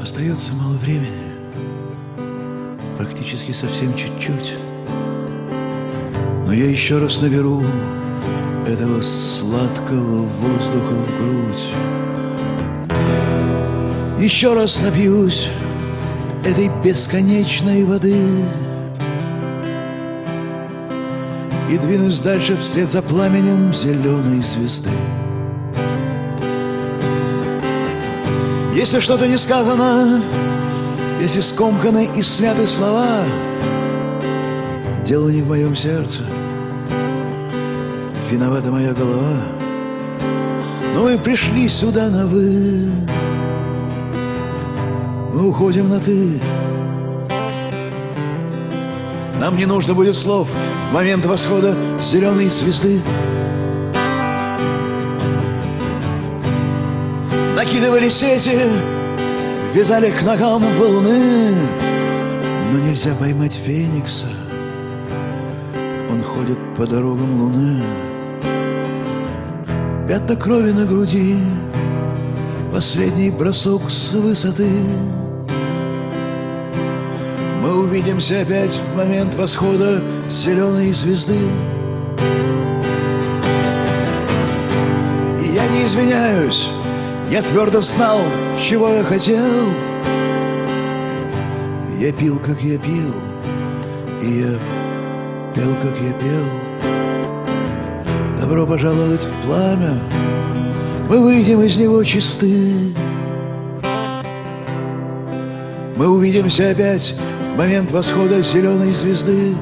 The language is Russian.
Остается мало времени, практически совсем чуть-чуть. Но я еще раз наберу этого сладкого воздуха в грудь. Еще раз напьюсь этой бесконечной воды И двинусь дальше вслед за пламенем зеленой звезды. Если что-то не сказано, если скомканы и смяты слова, Дело не в моем сердце, виновата моя голова. Но мы пришли сюда на «вы», мы уходим на «ты». Нам не нужно будет слов в момент восхода зеленой звезды. Накидывали сети, вязали к ногам волны, но нельзя поймать феникса. Он ходит по дорогам луны. Пятна крови на груди, последний бросок с высоты. Мы увидимся опять в момент восхода зеленой звезды. Я не извиняюсь, я твердо знал, чего я хотел. Я пил, как я пил, и я пел, как я пел. Добро пожаловать в пламя, мы выйдем из него чисты. Мы увидимся опять в момент восхода зеленой звезды.